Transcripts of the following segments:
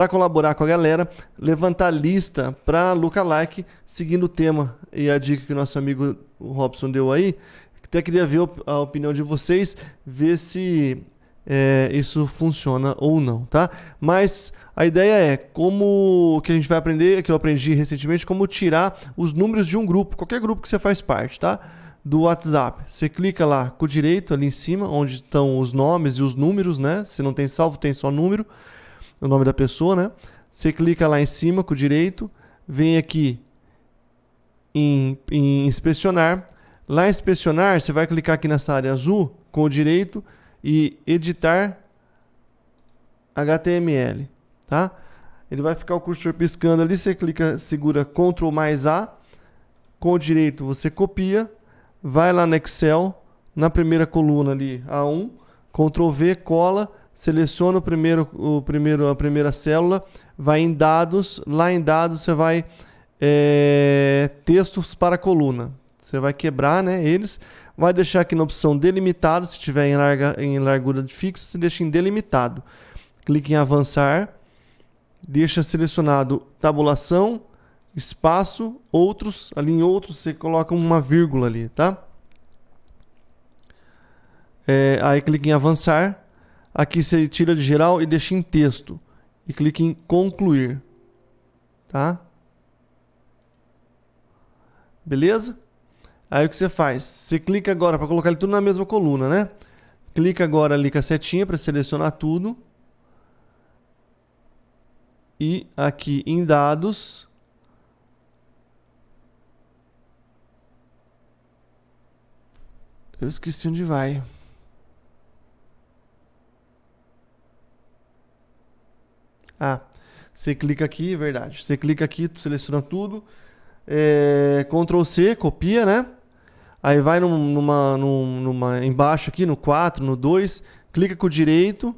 para colaborar com a galera, levantar lista para lookalike, seguindo o tema e a dica que nosso amigo Robson deu aí. Até queria ver a opinião de vocês, ver se é, isso funciona ou não, tá? Mas a ideia é como que a gente vai aprender, que eu aprendi recentemente, como tirar os números de um grupo, qualquer grupo que você faz parte, tá? Do WhatsApp. Você clica lá com o direito ali em cima, onde estão os nomes e os números, né? Se não tem salvo, tem só número o nome da pessoa, né? Você clica lá em cima com o direito, vem aqui em, em inspecionar. Lá em inspecionar, você vai clicar aqui nessa área azul com o direito e editar HTML, tá? Ele vai ficar o cursor piscando ali, você clica, segura Ctrl mais A, com o direito você copia, vai lá no Excel, na primeira coluna ali, A1, Ctrl V, cola, seleciona o primeiro, o primeiro, a primeira célula, vai em dados, lá em dados você vai é, textos para coluna. Você vai quebrar né, eles, vai deixar aqui na opção delimitado, se tiver em, larga, em largura fixa, você deixa em delimitado. Clique em avançar, deixa selecionado tabulação, espaço, outros, ali em outros você coloca uma vírgula ali, tá? É, aí clique em avançar, Aqui você tira de geral e deixa em texto. E clica em concluir. Tá? Beleza? Aí o que você faz? Você clica agora para colocar ele tudo na mesma coluna, né? Clica agora ali com a setinha para selecionar tudo. E aqui em dados. Eu esqueci onde vai. Ah, você clica aqui, verdade. Você clica aqui, seleciona tudo. É, Ctrl C, copia, né? Aí vai num, numa, num, numa, embaixo aqui, no 4, no 2, clica com o direito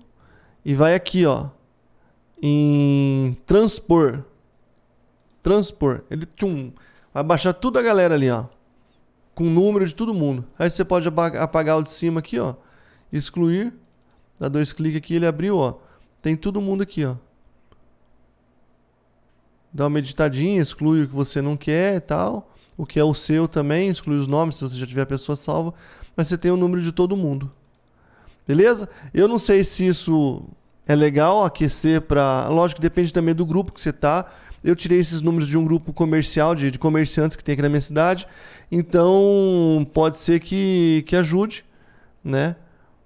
e vai aqui, ó, em transpor. Transpor. Ele tchum, vai baixar tudo a galera ali, ó, com o número de todo mundo. Aí você pode apagar o de cima aqui, ó, excluir, dá dois cliques aqui, ele abriu, ó. Tem todo mundo aqui, ó dá uma editadinha, exclui o que você não quer e tal. O que é o seu também, exclui os nomes se você já tiver a pessoa salva. Mas você tem o número de todo mundo. Beleza? Eu não sei se isso é legal aquecer para. Lógico que depende também do grupo que você tá. Eu tirei esses números de um grupo comercial, de, de comerciantes que tem aqui na minha cidade. Então pode ser que, que ajude, né?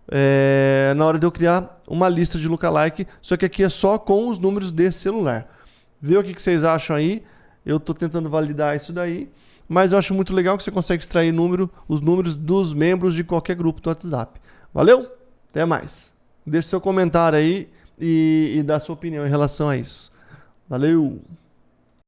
É, na hora de eu criar uma lista de lookalike. Só que aqui é só com os números desse celular. Vê o que, vocês acham aí. Eu estou tentando validar isso daí. Mas eu acho muito legal que você consegue extrair número, os números dos membros de qualquer grupo do WhatsApp. Valeu? Até mais. Deixe seu comentário aí e, e dá sua opinião em relação a isso. Valeu!